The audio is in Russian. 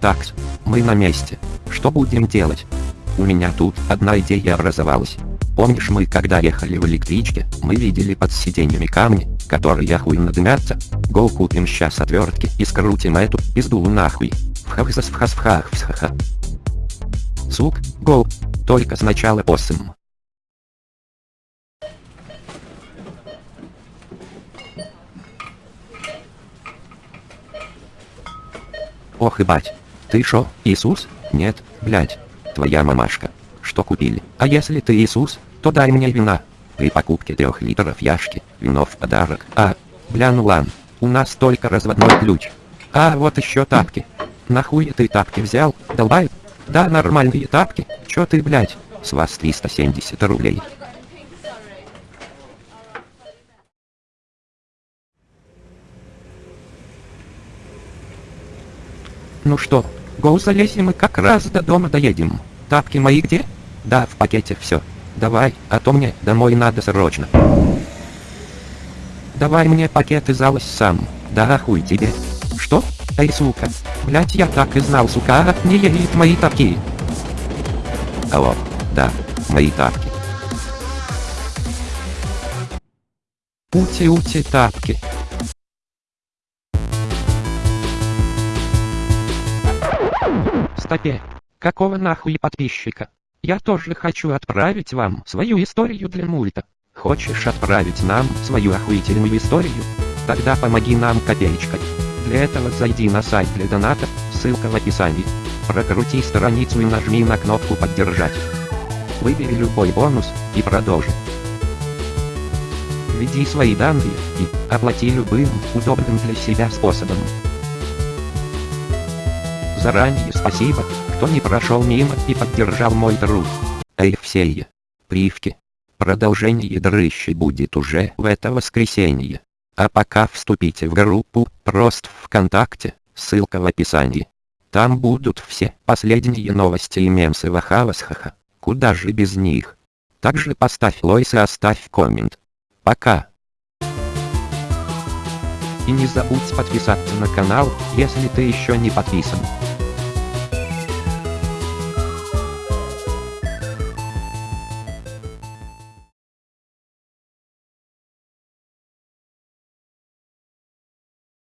Такс, мы на месте. Что будем делать? У меня тут одна идея образовалась. Помнишь мы когда ехали в электричке, мы видели под сиденьями камни, которые охуенно дымятся? Гол купим сейчас отвертки и скрутим эту пизду нахуй. Вхавсас вхас вхах всхаха. Сук, гол. Только сначала посым. Ох и бать. Ты шо, Иисус? Нет, блять. Твоя мамашка. Что купили? А если ты Иисус, то дай мне вина. При покупке трех литров яшки, вино в подарок. А, бля ну лан, у нас только разводной ключ. А, вот еще тапки. Нахуй ты тапки взял, долбай? Да, нормальные тапки. Чё ты, блядь? С вас 370 рублей. Ну что, гоу залезем мы как раз до дома доедем. Тапки мои где? Да, в пакете все. Давай, а то мне домой надо срочно. Давай мне пакет и залазь сам. Да хуй тебе. Что? Эй, сука. Блять, я так и знал, сука, а не едет мои тапки. Алло, да, мои тапки. Ути-ути тапки. Стопе. Какого нахуй подписчика? Я тоже хочу отправить вам свою историю для мульта. Хочешь отправить нам свою охуительную историю? Тогда помоги нам копеечкой. Для этого зайди на сайт для доната, ссылка в описании. Прокрути страницу и нажми на кнопку «Поддержать». Выбери любой бонус и продолжи. Введи свои данные и оплати любым удобным для себя способом. Заранее спасибо, кто не прошел мимо и поддержал мой труд. Эй все привки. Продолжение дрыщи будет уже в это воскресенье. А пока вступите в группу, просто ВКонтакте, ссылка в описании. Там будут все последние новости и мемсы Вахавасхаха. Куда же без них? Также поставь лойс и оставь коммент. Пока. И не забудь подписаться на канал, если ты еще не подписан.